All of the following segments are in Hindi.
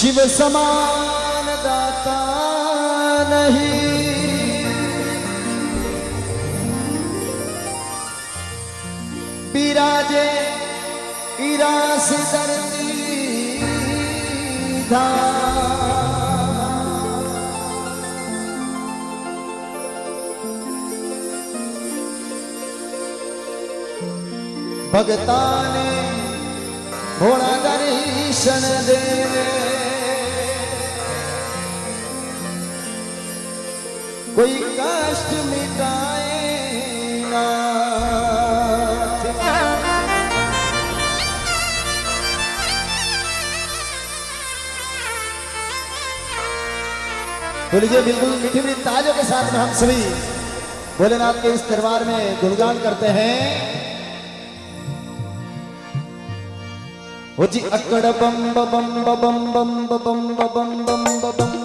शिव समान दाता नहीं। बिराजे इरास धरती भगता ने भोला दर्शन देवे कोई कष्ट मिटाए ना बोलिए बिल्कुल मीठी मीठी ताजों के साथ में हम सभी भोलेनाथ के इस दरबार में गुणगान करते हैं ओ जी अकड़ बम बम बम बम बम बम बम बम बम बम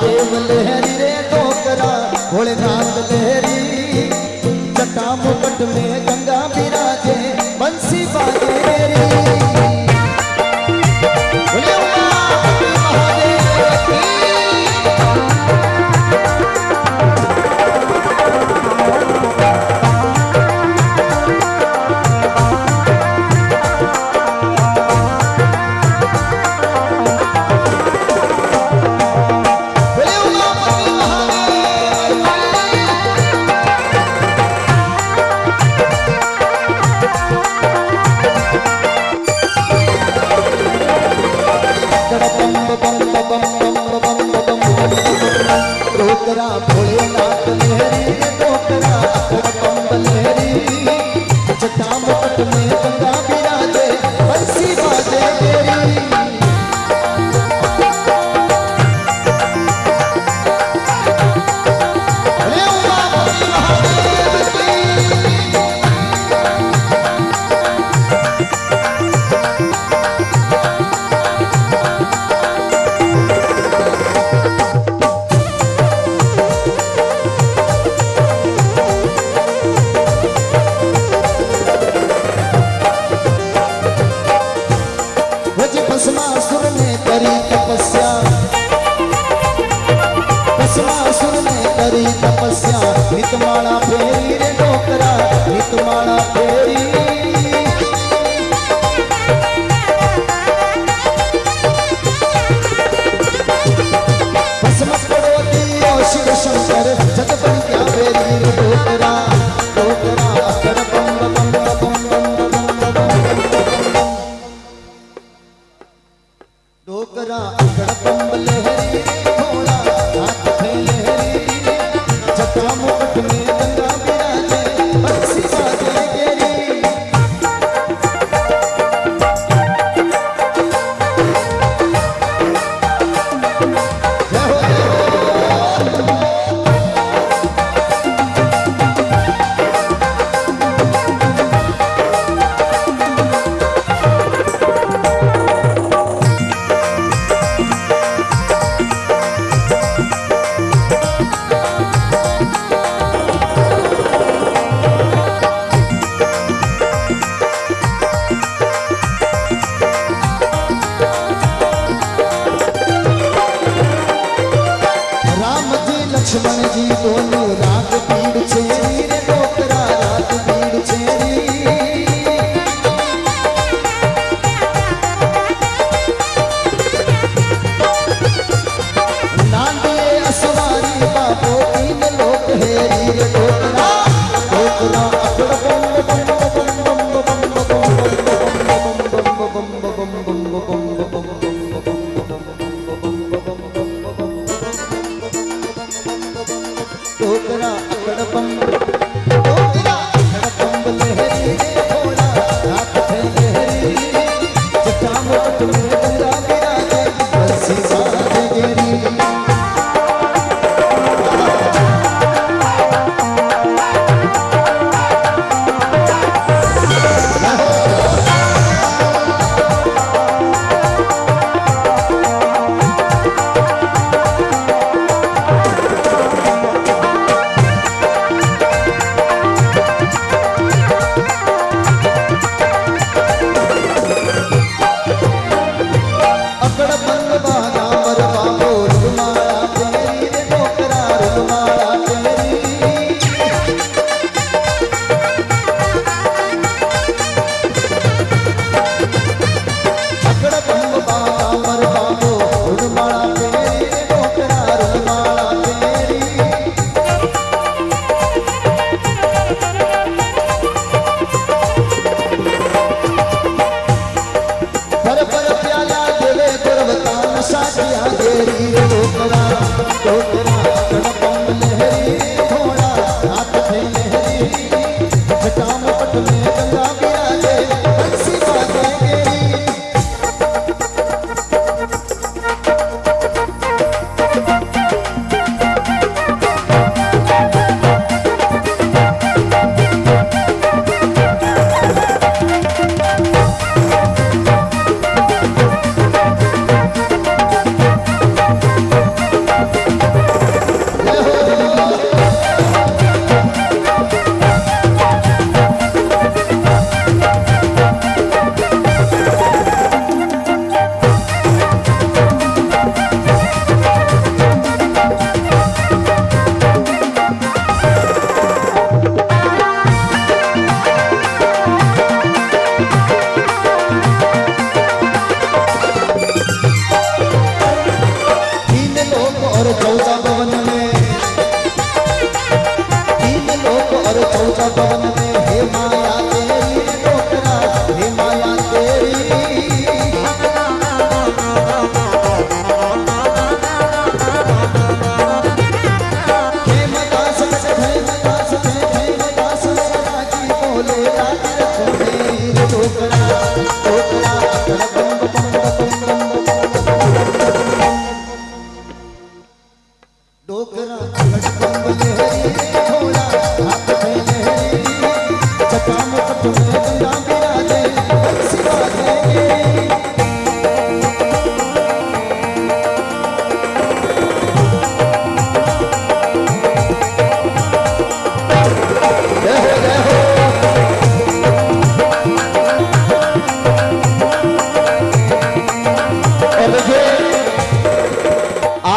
लहरी रे डोकरा भोलेनाथ लहरी जटा मुकट में માળા ફેરી રે ઢોકરા નિત માળા ફેરી डोकरा अकड़ बम लहरी લક્ષ્મણ જી બોલ્યું રાત પીડ છે રે ડોકરા રાત પીડ છે નાંદે અસવારી બાપો તીન લોક હેરી રે ડોકરા ડોકરા અકડ બમ બમ બમ બમ બમ બમ બમ બમ બમ બમ બમ બમ બમ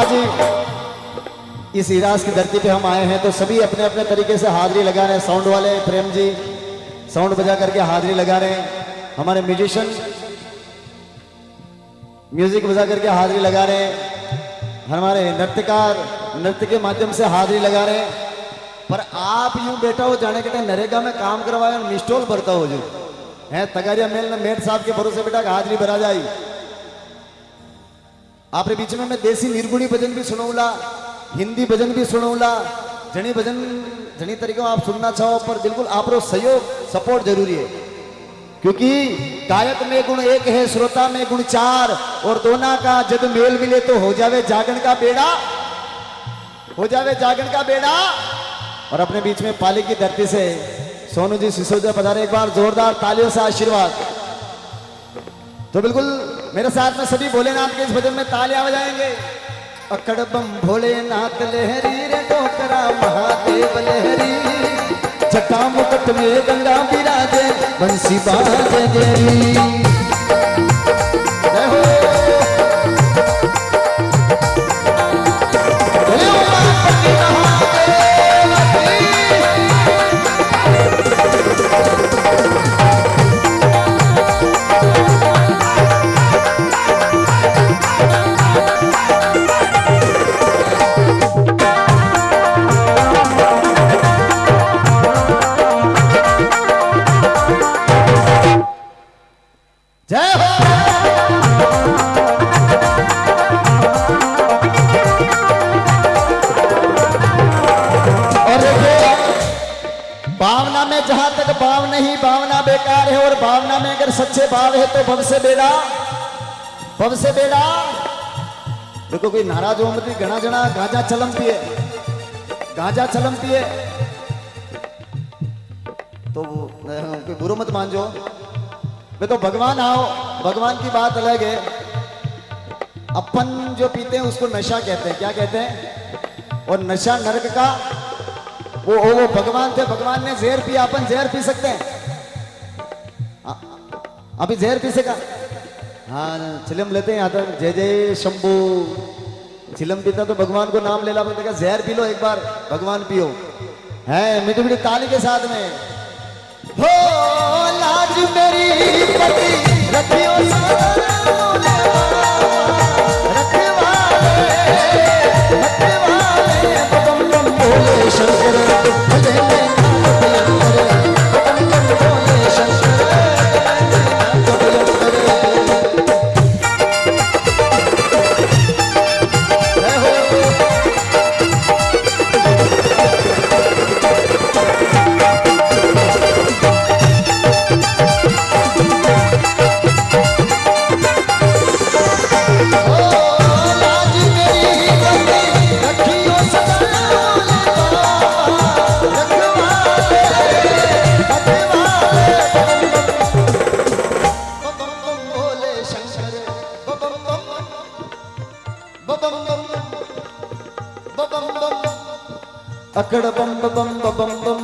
आज इस इराज की धरती पे हम आए हैं तो सभी अपने अपने तरीके से हाजिरी लगा रहे हैं। साउंड वाले, प्रेम जी, साउंड बजा करके हाजिरी लगा रहे हैं। हमारे म्यूजिशियन, म्यूज़िक बजा करके हाजिरी लगा रहे हैं। हमारे नृत्यकार नृत्य के माध्यम से हाजिरी लगा रहे हैं। पर आप यूँ बैठा हो जाने के टाइम नरेगा में काम करवाए और मिस्टोल भरता हो जो। है, तगारिया मेल ने मेट साहब के भरोसे बेटा हाजिरी भरा जाई आपरे बीच में मैं देसी निर्गुणी भजन भी सुनाऊला हिंदी भजन भी सुनाऊला जनी भजन, जनी तरीके आप सुनना चाहो, पर बिल्कुल आप सहयोग, सपोर्ट ज़रूरी है। क्योंकि गायक में गुण एक है, श्रोता में गुण चार, और दोनों का जब मेल मिले तो हो जावे जागरण का बेड़ा, हो जावे जागरण का बेड़ा। और अपने बीच में पाली की धरती से सोनू जी सिसोदिया पधारे, एक बार जोरदार तालियों से आशीर्वाद। तो बिल्कुल मेरे साथ में सभी भोलेनाथ के इस भजन में तालियाँ बजाएँगे अकड़बम भोलेनाथ लहरी रे डोकरा महादेव लहरी। जटा मुकुट में गंगा विराजे बंसी बाजे जय हो। भावना में जहाँ तक भाव नहीं भावना बेकार है और भावना में अगर सच्चे भाव है तो भव से बेड़ा, भव से बेड़ा। देखो कोई नाराज़ हो मत, घना जना, गांजा चलम पिए, गांजा चलम पिए। तो कोई बुरो मत मान जो वे तो भगवान आओ, भगवान की बात अलग है। अपन जो पीते हैं, उसको नशा कहते हैं। क्या कहते हैं? और नशा नरक का, वो वो वो भगवान थे, भगवान ने जहर पिया, अपन जहर पी सकते हैं। आ- अभी जहर पी सका हाँ चिलम लेते हैं तक जय जय, शंभू। चिलम पीता तो भगवान को नाम ले ला देखा जहर पी लो एक बार, भगवान पियो। है मीठी मीठी ताली के साथ में। हो! मेरी पति रतियों सा kada bum bum bum bum bum